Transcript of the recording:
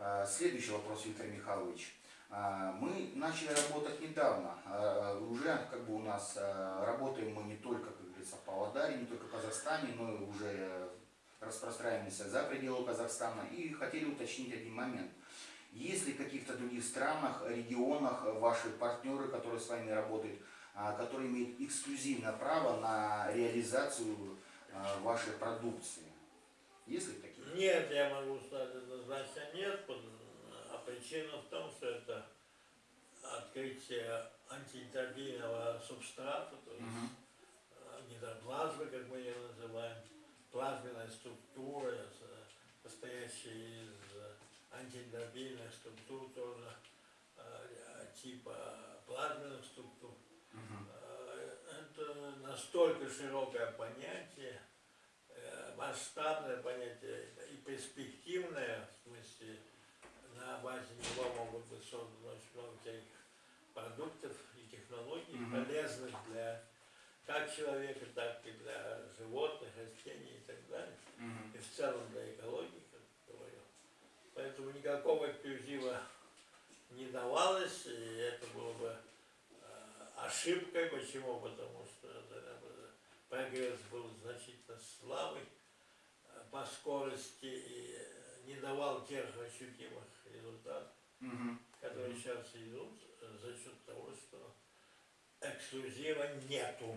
Э, Следующий вопрос, Виктор Михайлович. Э, Мы начали работать недавно. Э, Уже как бы у нас работаем мы не только, как говорится, в Павлодаре, не только в Казахстане, но и уже распространяемся за пределы Казахстана. И хотели уточнить один момент. Есть ли в каких-то других странах, регионах ваши партнеры, которые с вами работают, которые имеют эксклюзивное право на реализацию вашей продукции? Есть ли такие? Нет, я могу причина в том, что это открытие антиэнтропийного субстрата, то есть э, гидроплазмы, как мы ее называем, плазменная структура, с- состоящая из э, антиэнтропийных структур тоже, э, типа плазменных структур. Э, Это настолько широкое понятие, э, масштабное понятие и перспективное, в смысле, созданы очень много всяких продуктов и технологий, Мгм. полезных для как человека, так и для животных, растений и так далее, Мгм. и в целом для экологии, как говорил. Поэтому никакого эксклюзива не давалось, и это было бы э, ошибкой. Почему? Потому что прогресс был значительно слабый э, по скорости и не давал тех ощутимых результатов, сейчас идут э, за счет того, что эксклюзива нету.